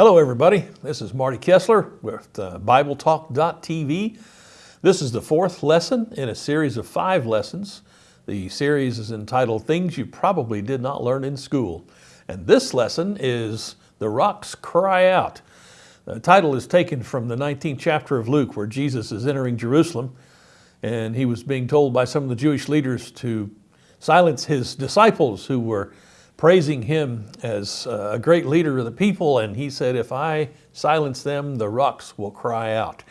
Hello everybody, this is Marty Kessler with uh, BibleTalk.tv. This is the fourth lesson in a series of five lessons. The series is entitled Things You Probably Did Not Learn in School. And this lesson is The Rocks Cry Out. The title is taken from the 19th chapter of Luke where Jesus is entering Jerusalem and he was being told by some of the Jewish leaders to silence his disciples who were praising him as uh, a great leader of the people. And he said, if I silence them, the rocks will cry out.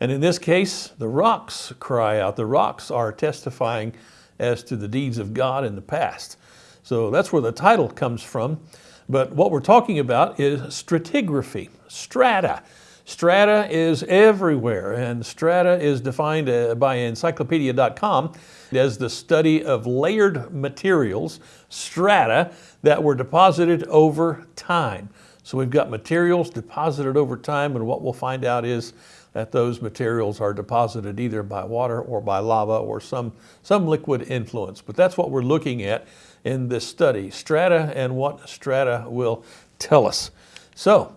And in this case, the rocks cry out. The rocks are testifying as to the deeds of God in the past. So that's where the title comes from. But what we're talking about is stratigraphy, strata. Strata is everywhere, and strata is defined uh, by encyclopedia.com as the study of layered materials, strata, that were deposited over time. So we've got materials deposited over time, and what we'll find out is that those materials are deposited either by water or by lava or some, some liquid influence. But that's what we're looking at in this study, strata and what strata will tell us. So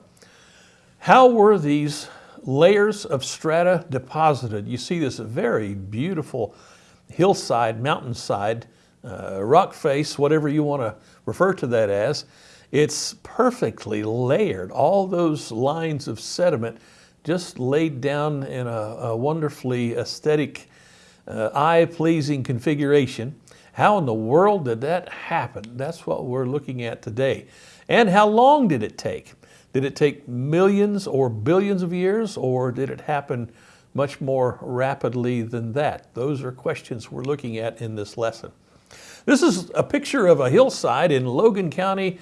how were these layers of strata deposited? You see this very beautiful hillside, mountainside, uh, rock face, whatever you want to refer to that as. It's perfectly layered. All those lines of sediment just laid down in a, a wonderfully aesthetic, uh, eye-pleasing configuration. How in the world did that happen? That's what we're looking at today. And how long did it take? Did it take millions or billions of years or did it happen much more rapidly than that? Those are questions we're looking at in this lesson. This is a picture of a hillside in Logan County,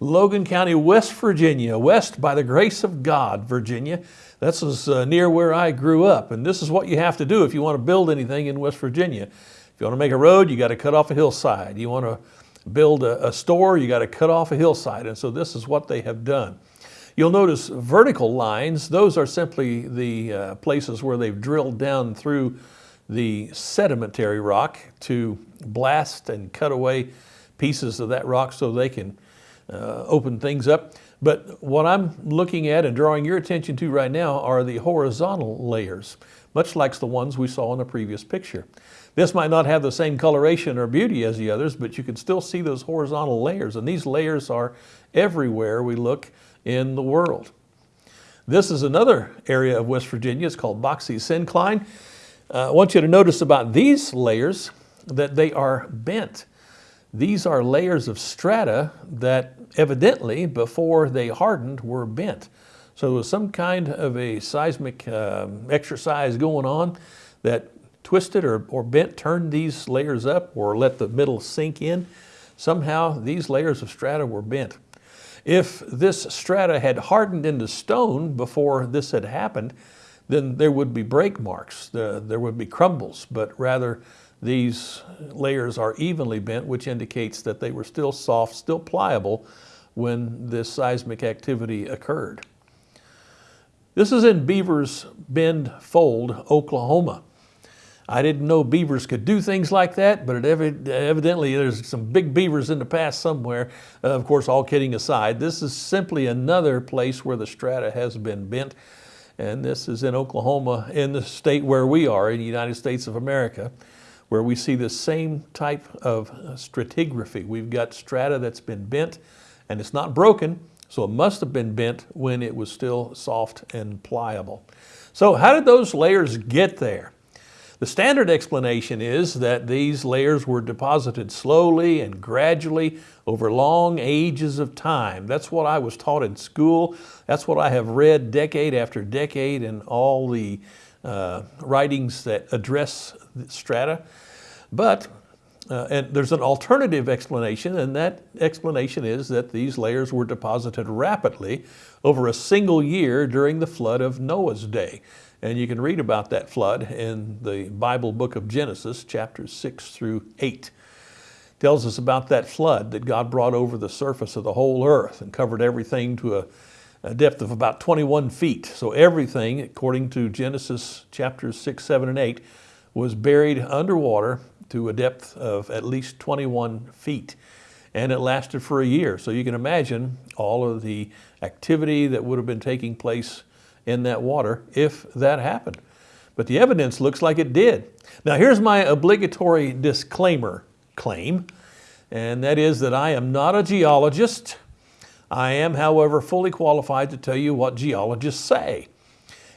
Logan County, West Virginia, west by the grace of God, Virginia. This is uh, near where I grew up. And this is what you have to do if you want to build anything in West Virginia. If you want to make a road, you got to cut off a hillside. You want to build a, a store, you got to cut off a hillside. And so this is what they have done. You'll notice vertical lines, those are simply the uh, places where they've drilled down through the sedimentary rock to blast and cut away pieces of that rock so they can uh, open things up. But what I'm looking at and drawing your attention to right now are the horizontal layers, much like the ones we saw in the previous picture. This might not have the same coloration or beauty as the others, but you can still see those horizontal layers. And these layers are everywhere we look in the world. This is another area of West Virginia. It's called Boxey Syncline. Uh, I want you to notice about these layers that they are bent. These are layers of strata that evidently before they hardened were bent. So there was some kind of a seismic uh, exercise going on that twisted or, or bent, turned these layers up or let the middle sink in. Somehow these layers of strata were bent. If this strata had hardened into stone before this had happened, then there would be break marks, there would be crumbles, but rather these layers are evenly bent, which indicates that they were still soft, still pliable when this seismic activity occurred. This is in Beavers Bend Fold, Oklahoma. I didn't know beavers could do things like that, but evidently there's some big beavers in the past somewhere. Uh, of course, all kidding aside, this is simply another place where the strata has been bent. And this is in Oklahoma, in the state where we are, in the United States of America, where we see the same type of stratigraphy. We've got strata that's been bent and it's not broken, so it must have been bent when it was still soft and pliable. So how did those layers get there? The standard explanation is that these layers were deposited slowly and gradually over long ages of time. That's what I was taught in school. That's what I have read decade after decade in all the uh, writings that address strata. But uh, and there's an alternative explanation, and that explanation is that these layers were deposited rapidly over a single year during the flood of Noah's day. And you can read about that flood in the Bible book of Genesis, chapters 6 through 8. It tells us about that flood that God brought over the surface of the whole earth and covered everything to a, a depth of about 21 feet. So everything, according to Genesis chapters 6, 7, and 8, was buried underwater to a depth of at least 21 feet. and it lasted for a year. So you can imagine all of the activity that would have been taking place in that water if that happened. But the evidence looks like it did. Now here's my obligatory disclaimer claim, and that is that I am not a geologist. I am, however, fully qualified to tell you what geologists say.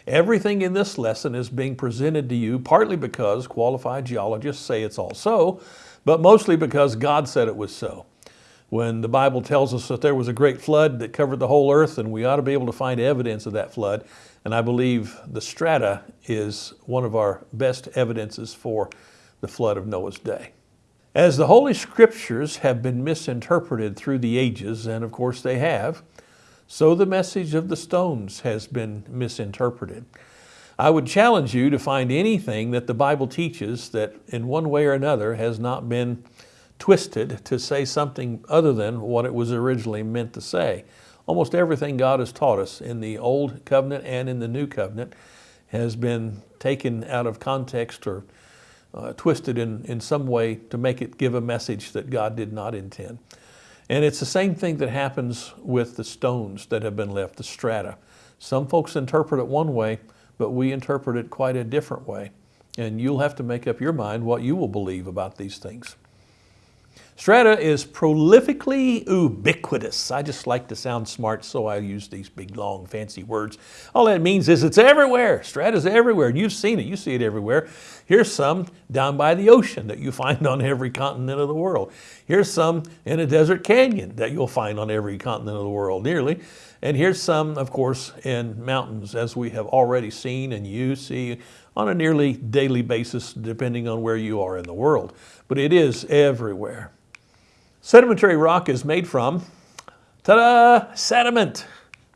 Everything in this lesson is being presented to you partly because qualified geologists say it's all so, but mostly because God said it was so. When the Bible tells us that there was a great flood that covered the whole earth and we ought to be able to find evidence of that flood, and I believe the strata is one of our best evidences for the flood of Noah's day. As the Holy Scriptures have been misinterpreted through the ages, and of course they have, so the message of the stones has been misinterpreted. I would challenge you to find anything that the Bible teaches that in one way or another has not been twisted to say something other than what it was originally meant to say. Almost everything God has taught us in the Old Covenant and in the New Covenant has been taken out of context or uh, twisted in, in some way to make it give a message that God did not intend. And it's the same thing that happens with the stones that have been left, the strata. Some folks interpret it one way, but we interpret it quite a different way. And you'll have to make up your mind what you will believe about these things. Strata is prolifically ubiquitous. I just like to sound smart, so I use these big, long, fancy words. All that means is it's everywhere. Strata's everywhere. You've seen it. You see it everywhere. Here's some down by the ocean that you find on every continent of the world. Here's some in a desert canyon that you'll find on every continent of the world, nearly. And here's some, of course, in mountains, as we have already seen and you see on a nearly daily basis, depending on where you are in the world. But it is everywhere. Sedimentary rock is made from, ta-da, sediment.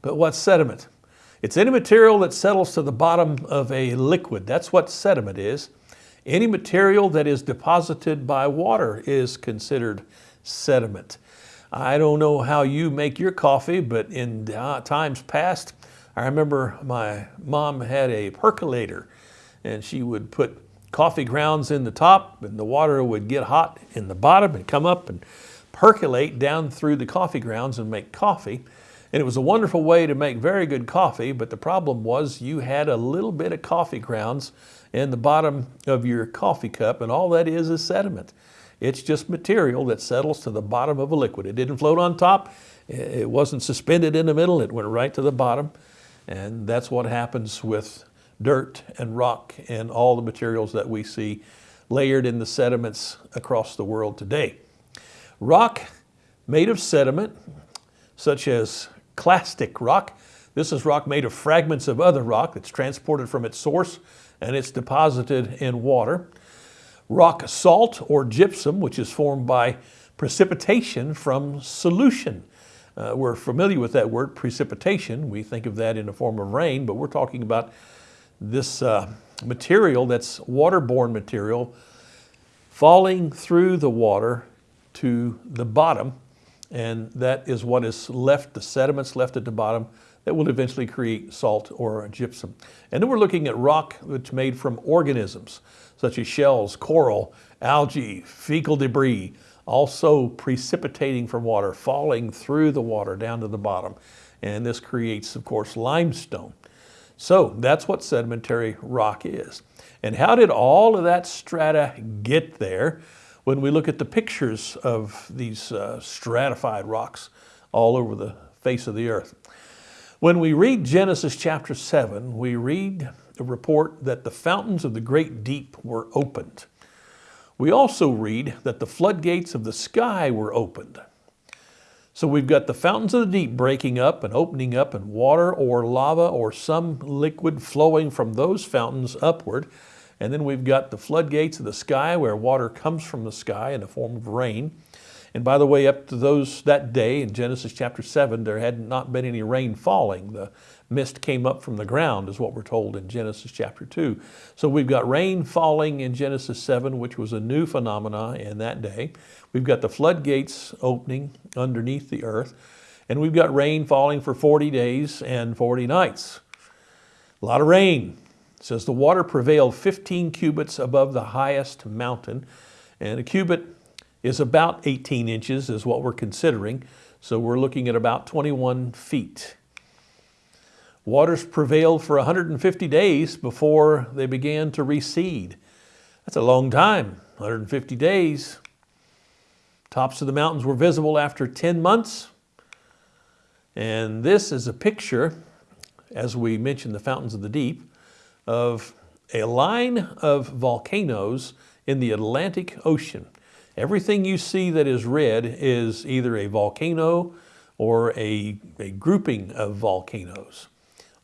But what's sediment? It's any material that settles to the bottom of a liquid. That's what sediment is. Any material that is deposited by water is considered sediment. I don't know how you make your coffee, but in uh, times past, I remember my mom had a percolator and she would put coffee grounds in the top and the water would get hot in the bottom and come up and percolate down through the coffee grounds and make coffee. And it was a wonderful way to make very good coffee, but the problem was you had a little bit of coffee grounds in the bottom of your coffee cup, and all that is is sediment. It's just material that settles to the bottom of a liquid. It didn't float on top, it wasn't suspended in the middle, it went right to the bottom. And that's what happens with dirt and rock and all the materials that we see layered in the sediments across the world today. Rock made of sediment, such as clastic rock. This is rock made of fragments of other rock that's transported from its source and it's deposited in water. Rock salt or gypsum, which is formed by precipitation from solution. Uh, we're familiar with that word, precipitation. We think of that in the form of rain, but we're talking about this uh, material that's waterborne material falling through the water to the bottom, and that is what is left, the sediments left at the bottom that will eventually create salt or gypsum. And then we're looking at rock that's made from organisms, such as shells, coral, algae, fecal debris, also precipitating from water, falling through the water down to the bottom. And this creates, of course, limestone. So that's what sedimentary rock is. And how did all of that strata get there? When we look at the pictures of these uh, stratified rocks all over the face of the earth. When we read Genesis chapter 7, we read a report that the fountains of the great deep were opened. We also read that the floodgates of the sky were opened. So we've got the fountains of the deep breaking up and opening up and water or lava or some liquid flowing from those fountains upward. And then we've got the floodgates of the sky where water comes from the sky in the form of rain. And by the way, up to those that day in Genesis chapter 7, there had not been any rain falling. The mist came up from the ground is what we're told in Genesis chapter 2. So we've got rain falling in Genesis 7, which was a new phenomena in that day. We've got the floodgates opening underneath the earth, and we've got rain falling for 40 days and 40 nights. A lot of rain. It says the water prevailed 15 cubits above the highest mountain, and a cubit is about 18 inches is what we're considering. So we're looking at about 21 feet. Waters prevailed for 150 days before they began to recede. That's a long time, 150 days. Tops of the mountains were visible after 10 months. And this is a picture, as we mentioned the fountains of the deep, of a line of volcanoes in the Atlantic Ocean. Everything you see that is red is either a volcano or a, a grouping of volcanoes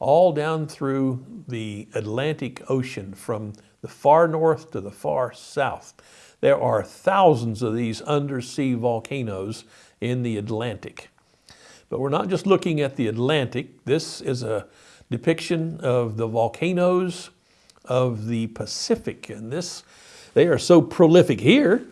all down through the Atlantic Ocean from the far north to the far south. There are thousands of these undersea volcanoes in the Atlantic. But we're not just looking at the Atlantic. This is a depiction of the volcanoes of the Pacific. And this, they are so prolific here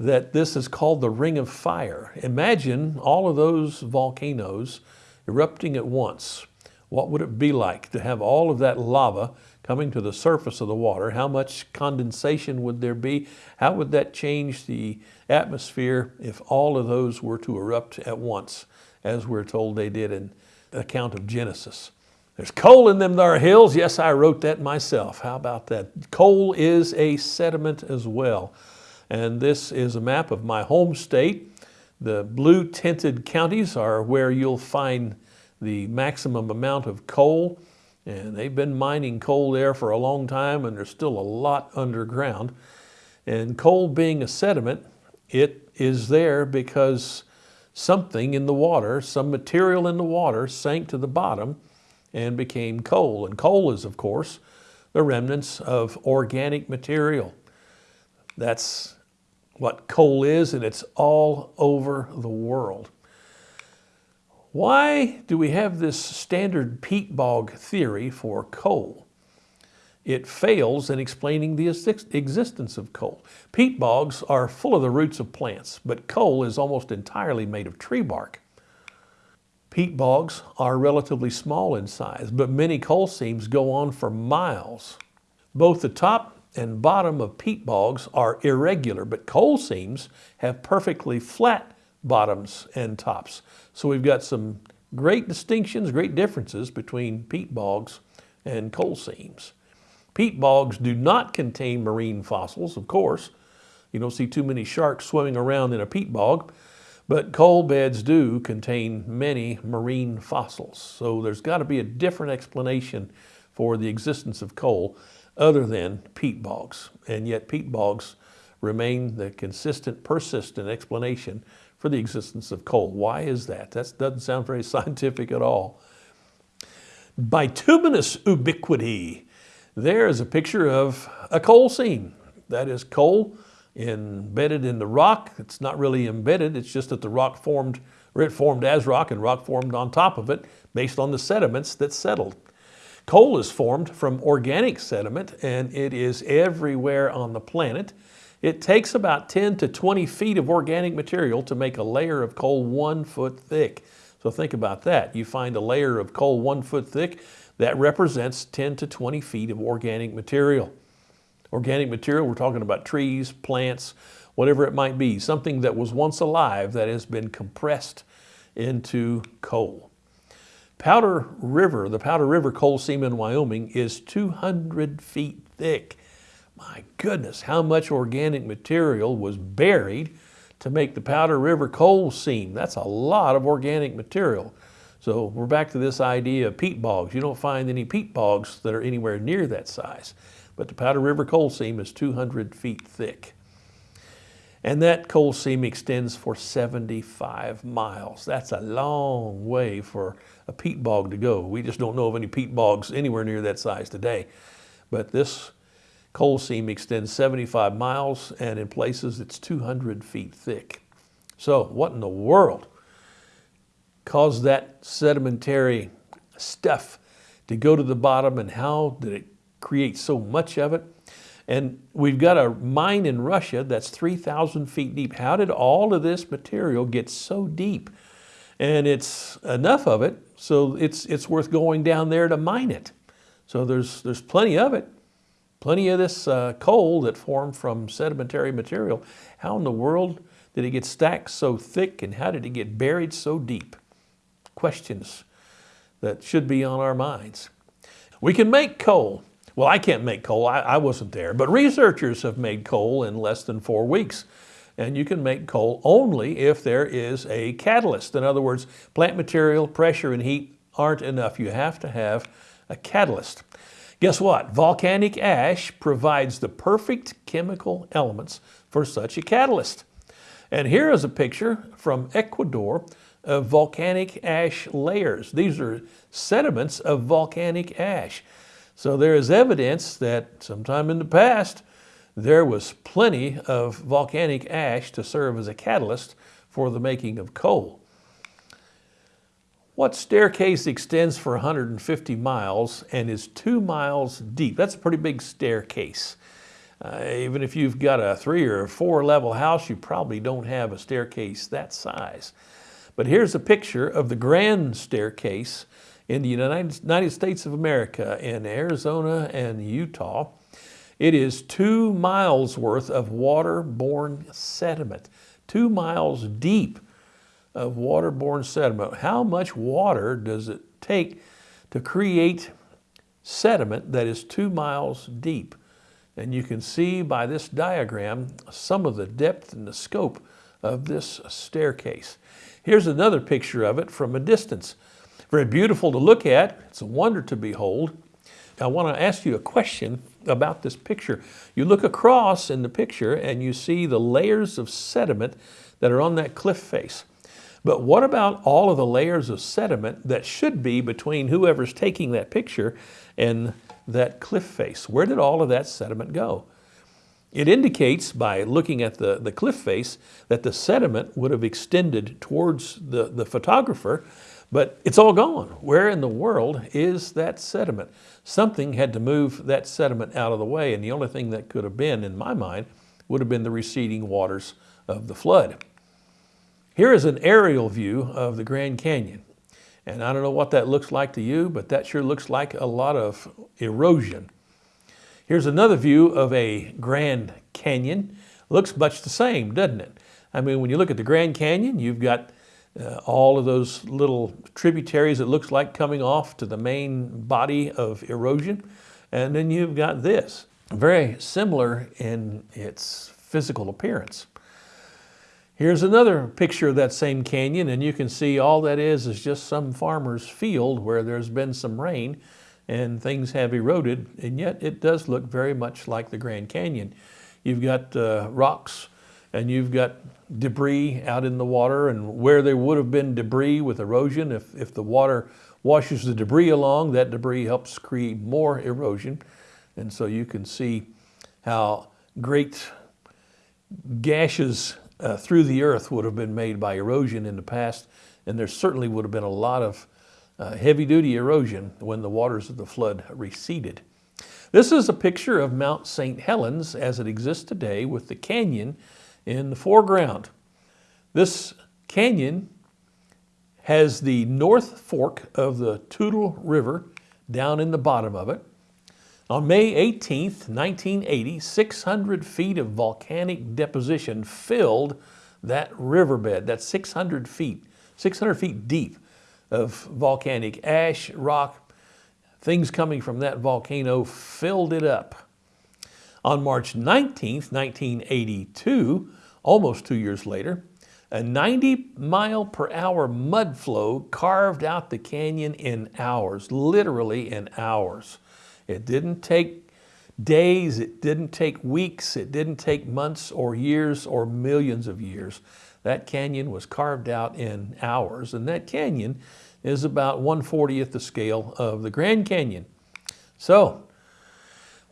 that this is called the Ring of Fire. Imagine all of those volcanoes erupting at once. What would it be like to have all of that lava coming to the surface of the water? How much condensation would there be? How would that change the atmosphere if all of those were to erupt at once, as we're told they did in the account of Genesis? There's coal in them there hills. Yes, I wrote that myself. How about that? Coal is a sediment as well. And this is a map of my home state. The blue tinted counties are where you'll find the maximum amount of coal. And they've been mining coal there for a long time and there's still a lot underground. And coal being a sediment, it is there because something in the water, some material in the water sank to the bottom and became coal. And coal is, of course, the remnants of organic material. That's what coal is and it's all over the world. Why do we have this standard peat bog theory for coal? It fails in explaining the existence of coal. Peat bogs are full of the roots of plants, but coal is almost entirely made of tree bark. Peat bogs are relatively small in size, but many coal seams go on for miles. Both the top and bottom of peat bogs are irregular, but coal seams have perfectly flat bottoms and tops. So we've got some great distinctions, great differences between peat bogs and coal seams. Peat bogs do not contain marine fossils, of course. You don't see too many sharks swimming around in a peat bog, but coal beds do contain many marine fossils. So there's got to be a different explanation for the existence of coal other than peat bogs. And yet peat bogs remain the consistent, persistent explanation for the existence of coal. Why is that? That doesn't sound very scientific at all. Bituminous ubiquity. There is a picture of a coal seam. That is coal embedded in the rock. It's not really embedded, it's just that the rock formed, or it formed as rock and rock formed on top of it based on the sediments that settled. Coal is formed from organic sediment and it is everywhere on the planet. It takes about 10 to 20 feet of organic material to make a layer of coal one foot thick. So think about that. You find a layer of coal one foot thick, that represents 10 to 20 feet of organic material. Organic material, we're talking about trees, plants, whatever it might be, something that was once alive that has been compressed into coal. Powder River, the Powder River coal seam in Wyoming is 200 feet thick. My goodness, how much organic material was buried to make the Powder River coal seam. That's a lot of organic material. So we're back to this idea of peat bogs. You don't find any peat bogs that are anywhere near that size. But the Powder River coal seam is 200 feet thick. And that coal seam extends for 75 miles. That's a long way for a peat bog to go. We just don't know of any peat bogs anywhere near that size today. But this Coal seam extends 75 miles and in places it's 200 feet thick. So what in the world caused that sedimentary stuff to go to the bottom and how did it create so much of it? And we've got a mine in Russia that's 3,000 feet deep. How did all of this material get so deep? And it's enough of it, so it's, it's worth going down there to mine it. So there's, there's plenty of it plenty of this uh, coal that formed from sedimentary material. How in the world did it get stacked so thick and how did it get buried so deep? Questions that should be on our minds. We can make coal. Well, I can't make coal, I, I wasn't there, but researchers have made coal in less than four weeks. And you can make coal only if there is a catalyst. In other words, plant material, pressure, and heat aren't enough. You have to have a catalyst. Guess what? Volcanic ash provides the perfect chemical elements for such a catalyst. And here is a picture from Ecuador of volcanic ash layers. These are sediments of volcanic ash. So there is evidence that sometime in the past, there was plenty of volcanic ash to serve as a catalyst for the making of coal. What staircase extends for 150 miles and is two miles deep? That's a pretty big staircase. Uh, even if you've got a three or four level house, you probably don't have a staircase that size. But here's a picture of the grand staircase in the United, States of America in Arizona and Utah. It is two miles worth of waterborne sediment, two miles deep of waterborne sediment. How much water does it take to create sediment that is two miles deep? And you can see by this diagram some of the depth and the scope of this staircase. Here's another picture of it from a distance. Very beautiful to look at. It's a wonder to behold. I want to ask you a question about this picture. You look across in the picture and you see the layers of sediment that are on that cliff face. But what about all of the layers of sediment that should be between whoever's taking that picture and that cliff face? Where did all of that sediment go? It indicates by looking at the, the cliff face that the sediment would have extended towards the, the photographer but it's all gone. Where in the world is that sediment? Something had to move that sediment out of the way, and the only thing that could have been, in my mind, would have been the receding waters of the flood. Here is an aerial view of the Grand Canyon. And I don't know what that looks like to you, but that sure looks like a lot of erosion. Here's another view of a Grand Canyon. Looks much the same, doesn't it? I mean, when you look at the Grand Canyon, you've got uh, all of those little tributaries it looks like coming off to the main body of erosion. And then you've got this, very similar in its physical appearance. Here's another picture of that same canyon and you can see all that is is just some farmer's field where there's been some rain and things have eroded and yet it does look very much like the Grand Canyon. You've got uh, rocks and you've got debris out in the water and where there would have been debris with erosion, if, if the water washes the debris along, that debris helps create more erosion. And so you can see how great gashes uh, through the earth would have been made by erosion in the past. And there certainly would have been a lot of uh, heavy duty erosion when the waters of the flood receded. This is a picture of Mount St. Helens as it exists today with the canyon in the foreground. This canyon has the north fork of the Toutle River down in the bottom of it. On May 18, 1980, 600 feet of volcanic deposition filled that riverbed. That's 600 feet, 600 feet deep of volcanic ash, rock, things coming from that volcano filled it up. On March 19, 1982, almost two years later, a 90 mile per hour mud flow carved out the canyon in hours, literally in hours. It didn't take days, it didn't take weeks, it didn't take months or years or millions of years. That canyon was carved out in hours, and that canyon is about 140th the scale of the Grand Canyon. So,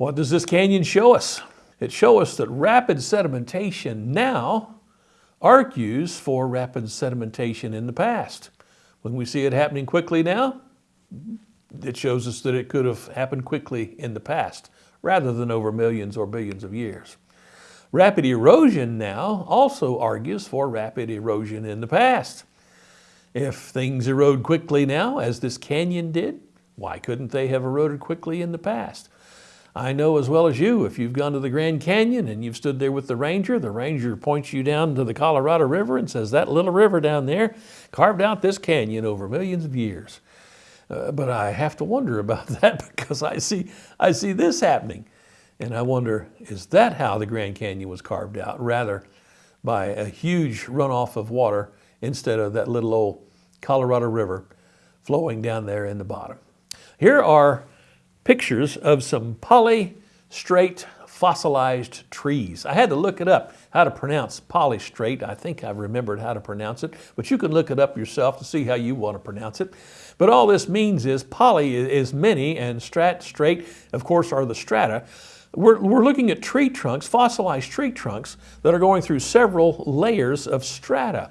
what does this canyon show us? It shows us that rapid sedimentation now argues for rapid sedimentation in the past. When we see it happening quickly now, it shows us that it could have happened quickly in the past rather than over millions or billions of years. Rapid erosion now also argues for rapid erosion in the past. If things erode quickly now, as this canyon did, why couldn't they have eroded quickly in the past? I know as well as you, if you've gone to the Grand Canyon and you've stood there with the ranger, the ranger points you down to the Colorado River and says, that little river down there carved out this canyon over millions of years. Uh, but I have to wonder about that because I see, I see this happening. And I wonder, is that how the Grand Canyon was carved out? Rather by a huge runoff of water instead of that little old Colorado River flowing down there in the bottom. Here are pictures of some polystrate fossilized trees. I had to look it up, how to pronounce polystrate. I think I remembered how to pronounce it, but you can look it up yourself to see how you want to pronounce it. But all this means is poly is many and strat, straight, of course, are the strata. We're, we're looking at tree trunks, fossilized tree trunks that are going through several layers of strata.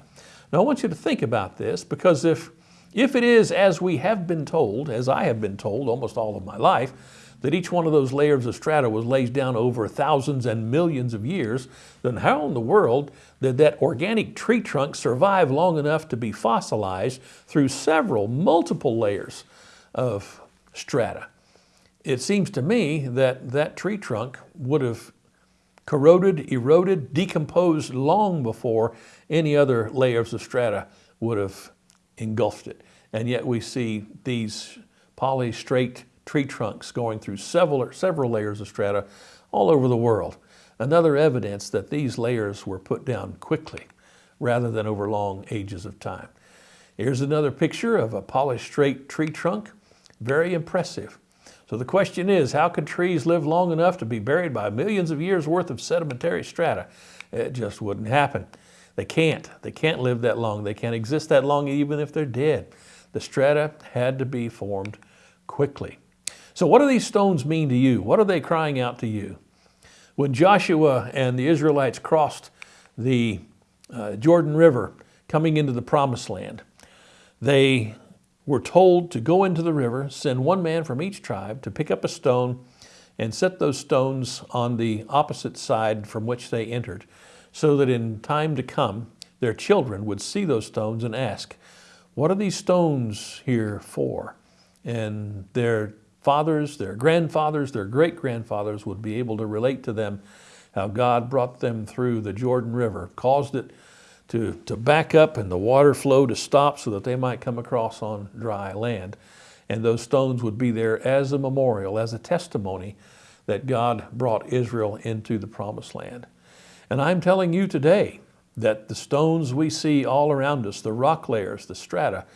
Now I want you to think about this because if if it is as we have been told, as I have been told almost all of my life, that each one of those layers of strata was laid down over thousands and millions of years, then how in the world did that organic tree trunk survive long enough to be fossilized through several, multiple layers of strata? It seems to me that that tree trunk would have corroded, eroded, decomposed long before any other layers of strata would have engulfed it. And yet we see these polystrate tree trunks going through several, several layers of strata all over the world. Another evidence that these layers were put down quickly rather than over long ages of time. Here's another picture of a polystrate tree trunk. Very impressive. So the question is, how could trees live long enough to be buried by millions of years worth of sedimentary strata? It just wouldn't happen. They can't. They can't live that long. They can't exist that long even if they're dead. The strata had to be formed quickly. So what do these stones mean to you? What are they crying out to you? When Joshua and the Israelites crossed the uh, Jordan River coming into the promised land, they were told to go into the river, send one man from each tribe to pick up a stone and set those stones on the opposite side from which they entered so that in time to come, their children would see those stones and ask, what are these stones here for? And their fathers, their grandfathers, their great-grandfathers would be able to relate to them how God brought them through the Jordan River, caused it to, to back up and the water flow to stop so that they might come across on dry land. And those stones would be there as a memorial, as a testimony that God brought Israel into the promised land. And I'm telling you today that the stones we see all around us, the rock layers, the strata,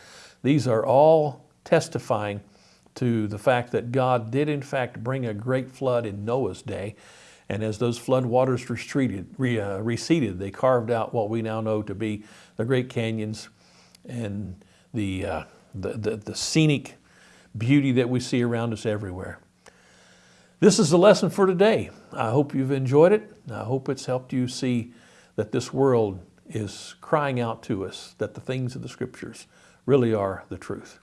these are all testifying to the fact that God did in fact bring a great flood in Noah's day. And as those flood waters retreated, re, uh, receded, they carved out what we now know to be the Great Canyons and the, uh, the, the, the scenic beauty that we see around us everywhere. This is the lesson for today. I hope you've enjoyed it. I hope it's helped you see that this world is crying out to us that the things of the scriptures really are the truth.